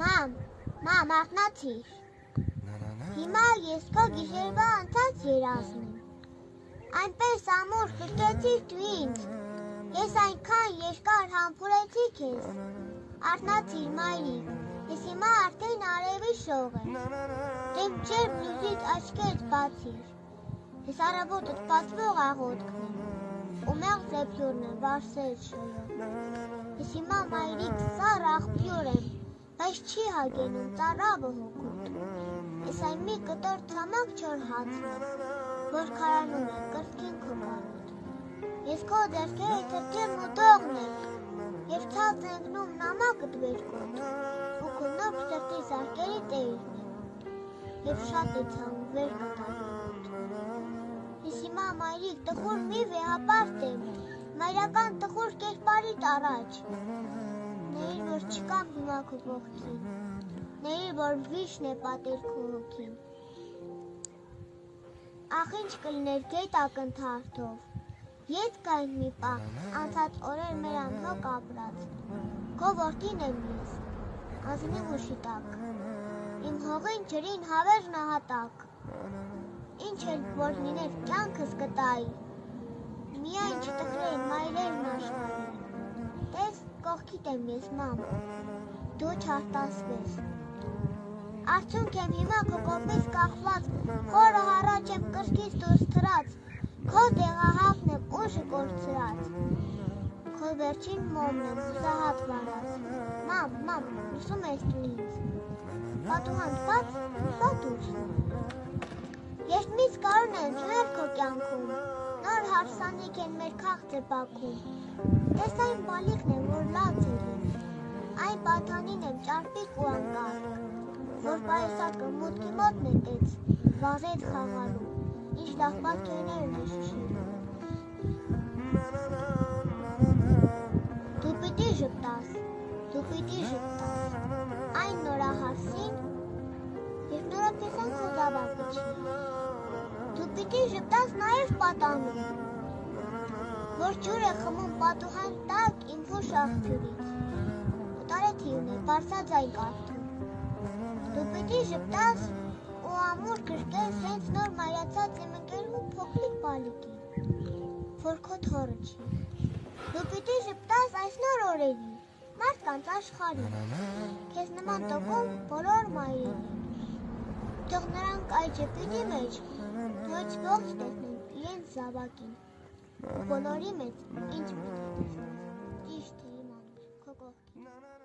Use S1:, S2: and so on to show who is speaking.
S1: Մամ, մամ, արթնացիր։ Հիմա ես քո գիշերվա անցած երազն եմ։ Այնպես ամուր կրկեցիր դու ինձ։ Ես այնքան երկար համբուրեցի քեզ։ Արթնացիր, մայրիկ։ Ես հիմա արդեն արևի շող եմ։ Դեմ չեր բլուզիդ աչքերդ բացիր։ Ես առավոտդ բացվող աղոտքն եմ։ Ու մեղ զեփյուրն եմ, վարսել շոյով։ Ես հիմա մայրիկ սար աղբյուր եմ, բայց չի հագենում ծառավը հոգուտ։ Ես այն մի կտոր ցամաք չոր հացն որ քարանում է կրկին քո կարոտ։ Ես քո ձեռքերը թրջեմ ու դողն եմ, եւ ցած ընկնում նամակդ վերքոտ, ու քո նոր սրտի զարկերի տերն եմ, եւ շատ է ցավում վեր կտալուտ։ Ես հիմա մայրիկ տխուր մի վեհապարտ եմ, մայրական տխուր կերպարիդ առաջ։ Ների որ չկամ հիմա քո կողքին, ների որ վիշն է պատեր քո հոգին։ Ախ ինչ կլներ գետ ակնթարթով։ Ետ կային մի պահ, անցած օրեր մեր անհոգ ապրած։ Քո որդին եմ ես, ազնի ուշի տակ։ Իմ հողին ջրին հավեր նահատակ։ Ինչ էլ որ լիներ կյանքս կտայի։ կողքիդ եմ ես մամ։ Դու չարտասվես։ Արդյունք եմ հիմա քո կողմից կախված, խորը հառաջ եմ կրկից դուրս թրած, քո դեղահավն եմ ուժը կորցրած, քո վերջին մոմն եմ հուսահատ վարած, մամ, մամ, լուսում ես դու ինձ, պատուհան բաց, սա դուրս, երկմից կարուն են ջուներ քո կյանքում, նոր հարսանիք են մեր քաղցը բաքում, տես այն բալիքն եմ, որ լինի, այն պատանին եմ ճարպիկ ու անկարգ, որ պայուսակը մուտքի մոտ նետեց, վազեց խաղալու, ինչ լավ պատկերներն է շշելու։ Դու պիտի ժպտաս, դու պիտի ժպտաս, այն նորահասին, և նորապեսան քո զավակը չի։ Դու պիտի ժպտաս նաև պատանում, որ ջուր է խմում պատուհան տակ իմ հուշ աղբյուրից, ու տարեթիուն է, բարսաձայն կարդում։ Դու պիտի ժպտաս ու ամուր գրկես հենց նոր մայրացած իմ ընկերու փոքրիկ բալիկին, որ քո թորը չի։ Դու պիտի ժպտաս այս նոր օրերին, մարդկանց աշխարհին, քեզ նման տոկում բոլոր մայրերին։ Թող նրանք այդ ժպիտի մեջ ոչ ողջ տեսնեն իրենց զավակին։ Բոլորի մեջ ինչ տեսնես։ Ճիշտ է իմ անուշ, քո կողքին։